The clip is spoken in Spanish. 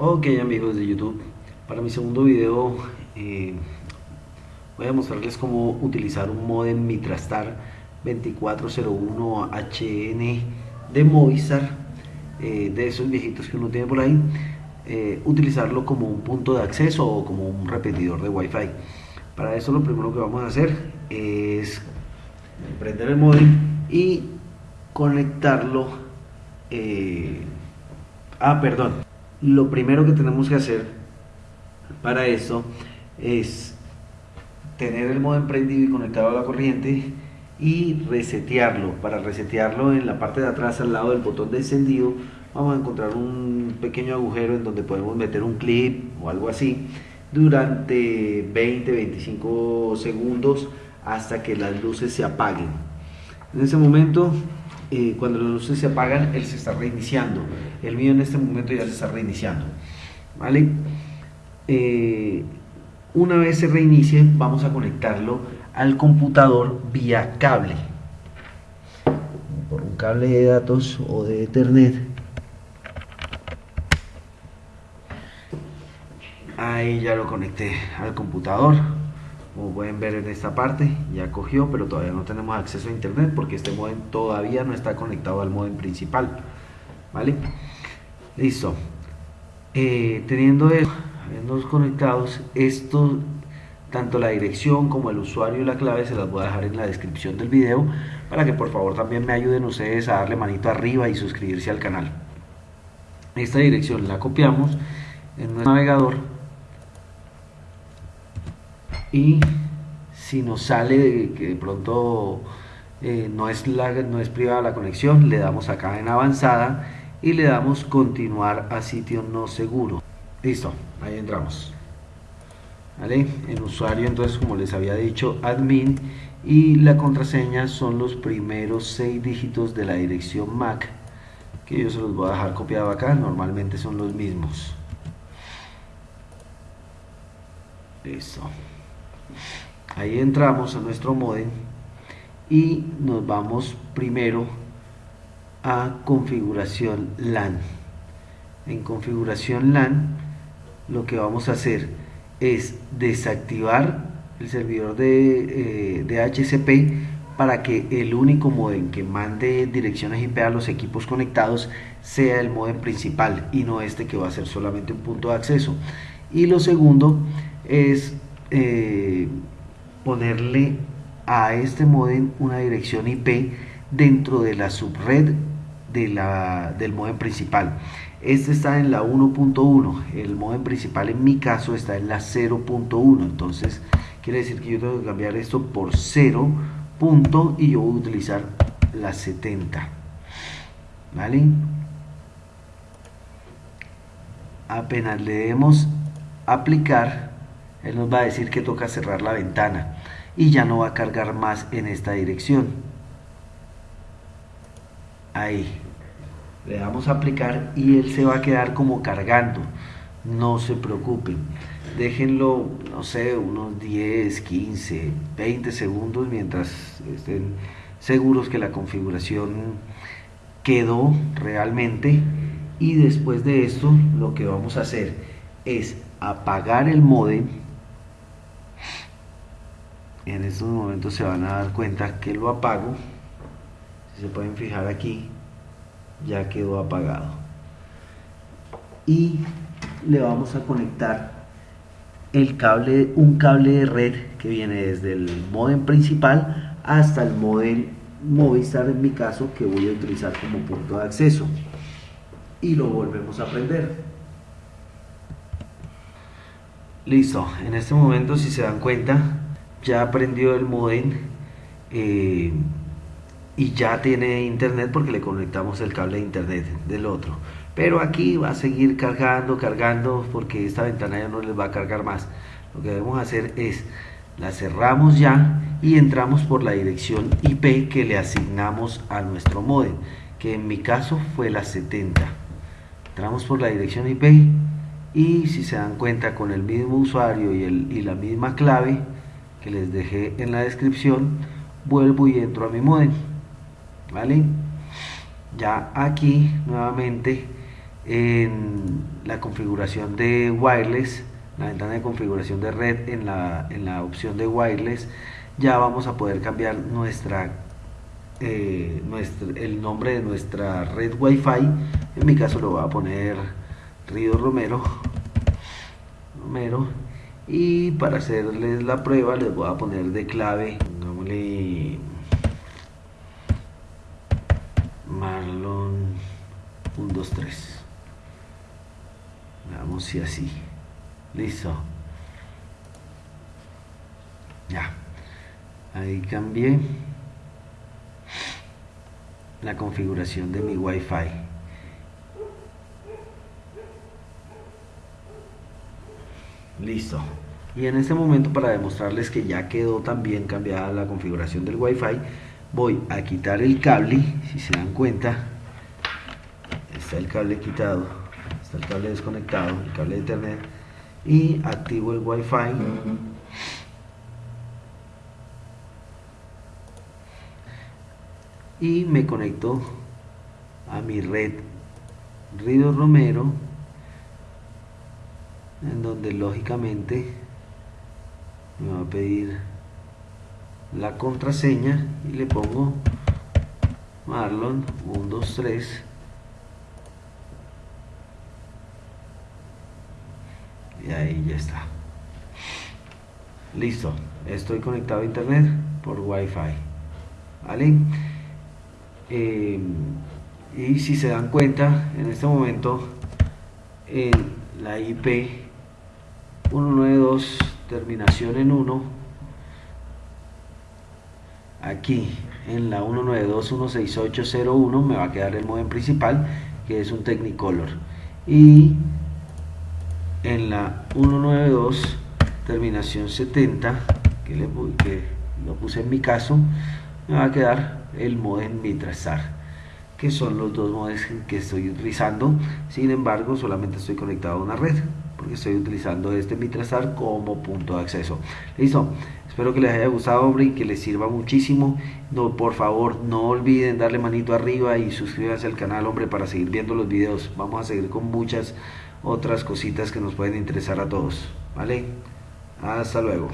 Ok amigos de YouTube, para mi segundo video eh, voy a mostrarles cómo utilizar un modem Mitrastar 2401HN de Movistar, eh, de esos viejitos que uno tiene por ahí, eh, utilizarlo como un punto de acceso o como un repetidor de Wi-Fi. Para eso lo primero que vamos a hacer es prender el modem y conectarlo. ah, perdón lo primero que tenemos que hacer para eso es tener el modem prendido y conectado a la corriente y resetearlo. Para resetearlo en la parte de atrás al lado del botón de encendido vamos a encontrar un pequeño agujero en donde podemos meter un clip o algo así durante 20-25 segundos hasta que las luces se apaguen. En ese momento eh, cuando las luces se apagan, él se está reiniciando. El mío en este momento ya se está reiniciando. ¿Vale? Eh, una vez se reinicie, vamos a conectarlo al computador vía cable. Por un cable de datos o de Ethernet. Ahí ya lo conecté al computador como pueden ver en esta parte ya cogió pero todavía no tenemos acceso a internet porque este modem todavía no está conectado al modem principal vale listo. Eh, teniendo eso conectados esto tanto la dirección como el usuario y la clave se las voy a dejar en la descripción del video para que por favor también me ayuden ustedes a darle manito arriba y suscribirse al canal. Esta dirección la copiamos en nuestro navegador y si nos sale de que de pronto eh, no, es la, no es privada la conexión, le damos acá en avanzada y le damos continuar a sitio no seguro. Listo, ahí entramos. ¿Vale? En usuario, entonces, como les había dicho, admin y la contraseña son los primeros seis dígitos de la dirección MAC que yo se los voy a dejar copiado acá, normalmente son los mismos. Listo ahí entramos a nuestro modem y nos vamos primero a configuración LAN. En configuración LAN lo que vamos a hacer es desactivar el servidor de, eh, HCP para que el único modem que mande direcciones IP a los equipos conectados sea el modem principal y no este que va a ser solamente un punto de acceso. Y lo segundo es eh, ponerle a este modem una dirección IP dentro de la subred de la, del modem principal. Este está en la 1.1, el modem principal en mi caso está en la 0.1, entonces quiere decir que yo tengo que cambiar esto por 0. Punto, y yo voy a utilizar la 70. ¿Vale? Apenas le demos aplicar, él nos va a decir que toca cerrar la ventana y ya no va a cargar más en esta dirección. Ahí. Le damos a aplicar y él se va a quedar como cargando. No se preocupen. Déjenlo no sé unos 10 15 20 segundos mientras estén seguros que la configuración quedó realmente. Y después de esto lo que vamos a hacer es apagar el modem en estos momentos se van a dar cuenta que lo apago. Si se pueden fijar aquí ya quedó apagado. Y le vamos a conectar el cable un cable de red que viene desde el modem principal hasta el modem Movistar en mi caso que voy a utilizar como punto de acceso. Y lo volvemos a prender. Listo. En este momento si se dan cuenta ya aprendió el modem eh, y ya tiene internet porque le conectamos el cable de internet del otro. Pero aquí va a seguir cargando cargando porque esta ventana ya no les va a cargar más. Lo que debemos hacer es la cerramos ya y entramos por la dirección IP que le asignamos a nuestro modem que en mi caso fue la 70 entramos por la dirección IP y si se dan cuenta con el mismo usuario y, el, y la misma clave que les dejé en la descripción vuelvo y entro a mi modem vale ya aquí nuevamente en la configuración de wireless, la ventana de configuración de red en la, en la opción de wireless, ya vamos a poder cambiar nuestra, eh, el nombre de nuestra red Wi-Fi. En mi caso lo voy a poner Río Romero. Romero. Y para hacerles la prueba les voy a poner de clave, pongámosle Marlon 123. Veamos si así. Listo. Ya. Ahí cambié la configuración de mi Wi-Fi. Listo. Y en este momento para demostrarles que ya quedó también cambiada la configuración del Wi-Fi, voy a quitar el cable, si se dan cuenta, está el cable quitado, está el cable desconectado, el cable de internet, y activo el Wi-Fi. Y me conecto a mi red Rido Romero, en donde lógicamente me va a pedir la contraseña y le pongo Marlon 123 y ahí ya está. Listo. Estoy conectado a internet por wifi. Vale eh, y si se dan cuenta en este momento en la IP 192 terminación en 1 aquí en la 192.168.01 me va a quedar el modem principal que es un Technicolor. Y en la 192 terminación 70 que, le, que lo puse en mi caso me va a quedar el modem Mitrastar que son los dos modems que estoy utilizando sin embargo solamente estoy conectado a una red porque estoy utilizando este Mitrastar como punto de acceso. Listo espero que les haya gustado hombre y que les sirva muchísimo. No, por favor no olviden darle manito arriba y suscríbanse al canal hombre para seguir viendo los videos. Vamos a seguir con muchas otras cositas que nos pueden interesar a todos vale hasta luego